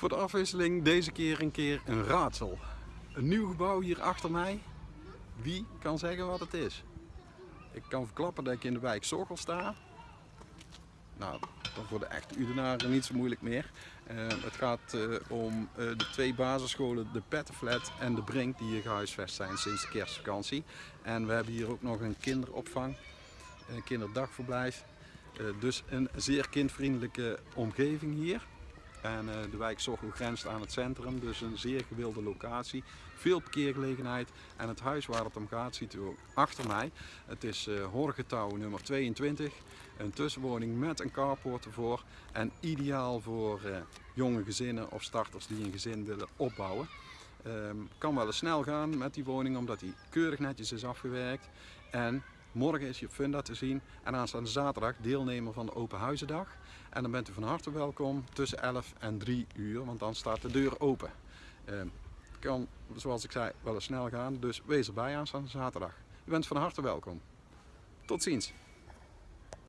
Voor de afwisseling deze keer een keer een raadsel. Een nieuw gebouw hier achter mij. Wie kan zeggen wat het is? Ik kan verklappen dat ik in de wijk Zorgel sta. Nou, dat voor de echte Udenaren niet zo moeilijk meer. Uh, het gaat uh, om uh, de twee basisscholen, de Pettenflat en de Brink, die hier gehuisvest zijn sinds de kerstvakantie. En we hebben hier ook nog een kinderopvang, een kinderdagverblijf. dus een zeer kindvriendelijke omgeving hier. En uh, de wijk Zorgel grenst aan het centrum, dus een zeer gewilde locatie. Veel parkeergelegenheid en het huis waar het om gaat ziet u ook achter mij. Het is uh, Horgetouw nummer 22, een tussenwoning met een carport ervoor. En ideaal voor uh, jonge gezinnen of starters die een gezin willen opbouwen. Um, kan wel eens snel gaan met die woning omdat die keurig netjes is afgewerkt. En Morgen is je funda te zien en aanstaande zaterdag deelnemer van de Open Huizendag. En dan bent u van harte welkom tussen 11 en 3 uur, want dan staat de deur open. Uh, kan, zoals ik zei, wel eens snel gaan, dus wees erbij aanstaande zaterdag. U bent van harte welkom. Tot ziens!